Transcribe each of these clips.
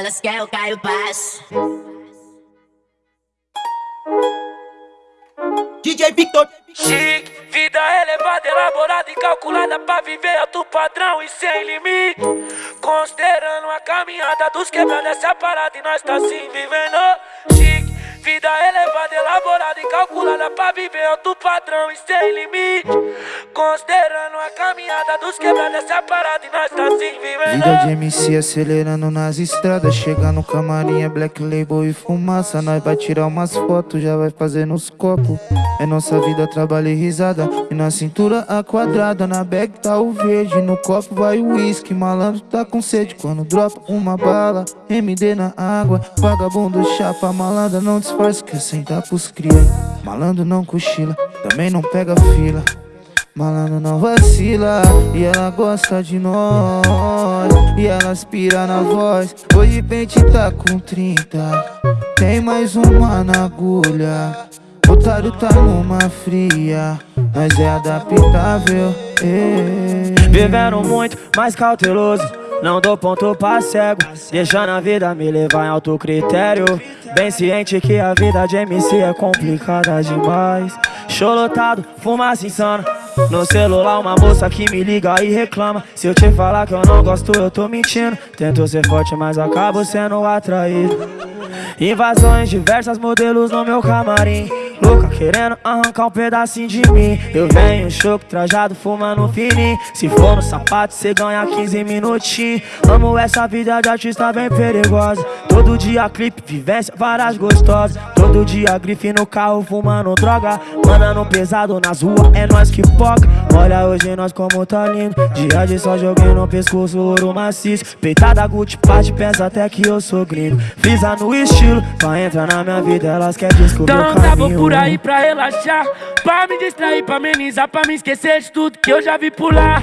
elas querem o Caio Paz. DJ Victor. Chique, vida elevada, elaborada e calculada pra viver alto padrão e sem limite. Considerando a caminhada dos quebrados, essa parada e nós tá assim vivendo. Chique, vida elevada, elaborada e calculada pra viver alto padrão e sem limite. Considerando a caminhada dos quebrados, essa parada e nós tá assim vivendo. Vida de MC acelerando nas estradas Chega no camarim, é black label e fumaça. Nós vai tirar umas fotos, já vai fazer nos copos. É nossa vida, trabalho e risada. E na cintura a quadrada, na bag tá o verde. No copo vai o uísque, malandro tá com sede. Quando dropa uma bala, MD na água. Vagabundo chapa, malandra não disfarça Quer sentar pros cria. Malandro não cochila, também não pega fila. Malandro não vacila E ela gosta de nós. E ela aspira na voz Hoje pente tá com 30 Tem mais uma na agulha Otário tá numa fria. Nós é adaptável eh. Vivendo muito, mais cauteloso Não dou ponto pra cego. Deixando a vida me levar em alto critério Bem ciente que a vida de MC é complicada demais. Show lotado, fumaça insana. No celular uma moça que me liga e reclama. Se eu te falar que eu não gosto eu tô mentindo. Tento ser forte mas acabo sendo atraído. Invasões, diversas modelos no meu camarim Louca querendo arrancar um pedacinho de mim. Eu venho choco, trajado, fumando fininho. Se for no sapato, cê ganha 15 minutinhos. Amo essa vida de artista bem perigosa. Todo dia clipe, vivência, várias gostosas. Todo dia grife no carro, fumando droga. Mandando pesado nas ruas, é nós que poca Olha hoje nós como tá lindo. Dia de só joguei no pescoço, ouro maciço. Peitada Gucci, parte, pensa até que eu sou gringo. Frisa no estilo, pra entrar na minha vida Elas querem descobrir Então o caminho aí pra relaxar Pra me distrair, pra amenizar, pra me esquecer de tudo que eu já vi lá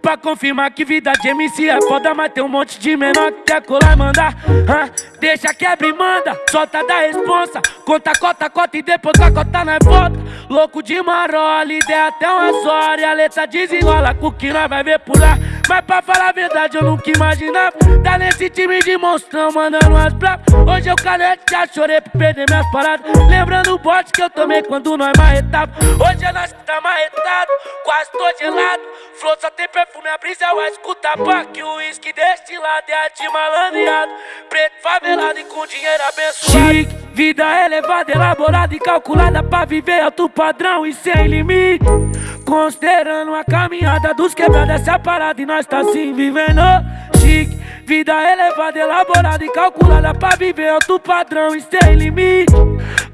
Pra confirmar que vida de MC é foda Mas tem um monte de menor que quer colar e mandar Hã? Deixa quebra e manda, solta da responsa. Conta, cota, cota e depois a cota nós volta Louco de marola, ideia até umas horas E a letra desenrola com que nós vai ver lá Mas pra falar a verdade eu nunca imaginava. Tá nesse time de monstrão mandando umas bravas. Hoje eu canete, já chorei por perder minhas paradas. Lembrando o bote que eu tomei quando nós marretava. Hoje é nós que tá marretado, quase tô gelado. Flor só tem perfume, a brisa vai escutar. Que o uísque deste lado é a de malandreado. Preto favelado e com dinheiro abençoado. Chique, vida elevada, elaborada e calculada Pra viver alto padrão e sem limite Considerando a caminhada dos quebrados Essa parada e nós tá assim vivendo. Chique, vida elevada, elaborada e calculada Pra viver alto padrão e sem limite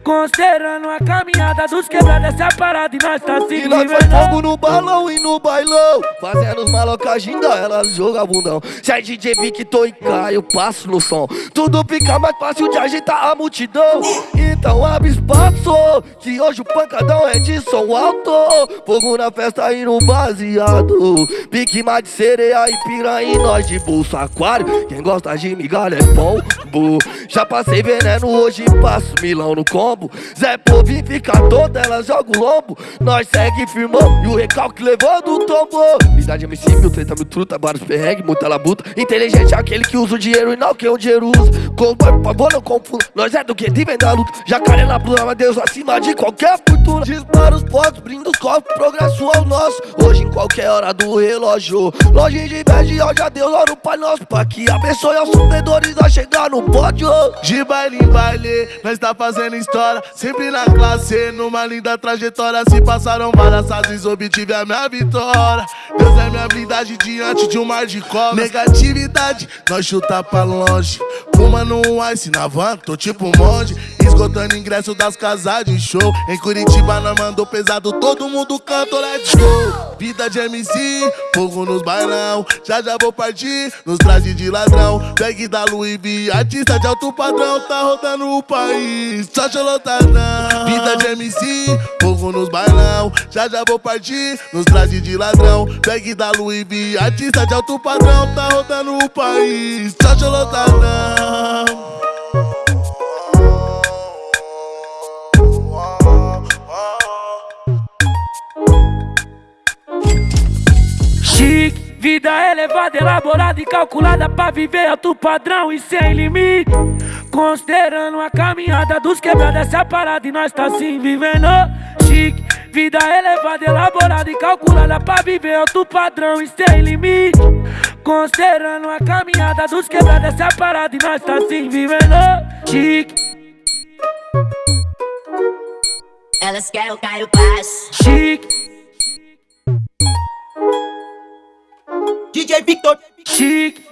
Considerando a caminhada dos quebrados Essa parada e nós tá assim E nós faz fogo no balão e no bailão. Fazendo os malocagem elas joga bundão. Se é DJ Victor e Caio, eu passo no som. Tudo fica mais fácil de ajeitar a multidão. Então abre espaço Que hoje o pancadão é de som alto. Fogo na festa e no baseado. Pique mais de sereia e piranha e nós de bolso aquário. Quem gosta de migalha é pombo Já passei veneno, hoje passo milão no combo. Zé Povinho fica toda, ela joga o lombo Nós segue firmão e o recalque levou do tombo. Vida de MC, mil treta, mil truta, vários perrengue, muita labuta. Inteligente é aquele que usa o dinheiro e não que o dinheiro usa. Cowboy, por favor, não confunda. Nós é do que de da luta. Jacaré na pluma, mas Deus acima de qualquer fortuna. Dispara os potes, brinda os copos, progresso ao nosso. Hoje em qualquer hora do relógio. Longe de inveja, ó, já Deus, ora o Pai Nosso. Pra que abençoe aos sofredores a chegar no pódio De baile em baile, nós tá fazendo história. Sempre na classe, numa linda trajetória. Se passaram várias fases, obtive a minha vitória. Deus é minha blindagem diante de um mar de cobras. Negatividade, nós chuta pra longe. Fumando um ice na van, tô tipo monge. Esgotando ingresso das casas de show. Em Curitiba nós mandou pesado, todo mundo canta, let's go. Vida de MC, fogo nos bailão. Já já vou partir, nos trajes de ladrão. Bag da Louis V, artista de alto padrão Tá rodando o país, só lotadão Vida de MC, fogo nos bailão. Já já vou partir, nos trajes de ladrão. Bag da Louis artista de alto padrão Tá rodando o país, só lotadão Chique, Vida elevada, elaborada e calculada pra viver alto padrão e sem limite. Considerando a caminhada dos quebrados, essa parada e nós tá assim vivendo chique. Vida elevada, elaborada e calculada pra viver alto padrão e sem limite. Considerando a caminhada dos quebrados, essa parada e nós tá assim vivendo chique. Elas querem o Caio Paz. Chique, DJ Victor. chique.